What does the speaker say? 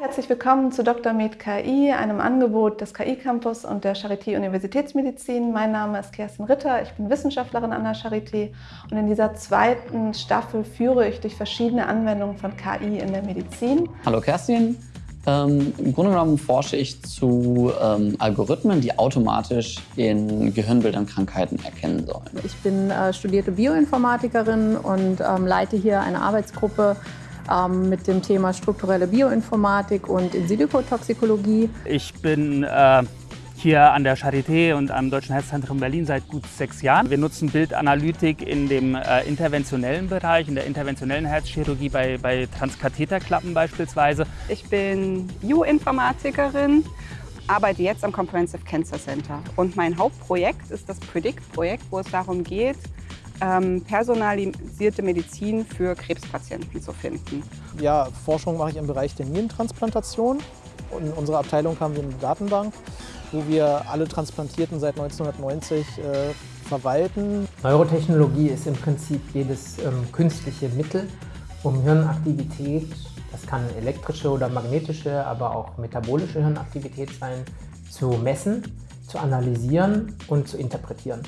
Herzlich willkommen zu Dr. Med KI, einem Angebot des KI Campus und der Charité Universitätsmedizin. Mein Name ist Kerstin Ritter, ich bin Wissenschaftlerin an der Charité und in dieser zweiten Staffel führe ich durch verschiedene Anwendungen von KI in der Medizin. Hallo Kerstin, ähm, Im Grunde genommen forsche ich zu ähm, Algorithmen, die automatisch in Gehirnbildern Krankheiten erkennen sollen. Ich bin äh, studierte Bioinformatikerin und ähm, leite hier eine Arbeitsgruppe ähm, mit dem Thema strukturelle Bioinformatik und In-Silico-Toxikologie. Ich bin äh, hier an der Charité und am Deutschen Herzzentrum Berlin seit gut sechs Jahren. Wir nutzen Bildanalytik in dem äh, interventionellen Bereich, in der interventionellen Herzchirurgie bei, bei Transkatheterklappen beispielsweise. Ich bin Bioinformatikerin, arbeite jetzt am Comprehensive Cancer Center und mein Hauptprojekt ist das PREDICT-Projekt, wo es darum geht, ähm, personalisierte Medizin für Krebspatienten zu finden. Ja, Forschung mache ich im Bereich der Nierentransplantation. In unserer Abteilung haben wir eine Datenbank, wo wir alle Transplantierten seit 1990 äh, verwalten. Neurotechnologie ist im Prinzip jedes ähm, künstliche Mittel, um Hirnaktivität, das kann elektrische oder magnetische, aber auch metabolische Hirnaktivität sein, zu messen, zu analysieren und zu interpretieren.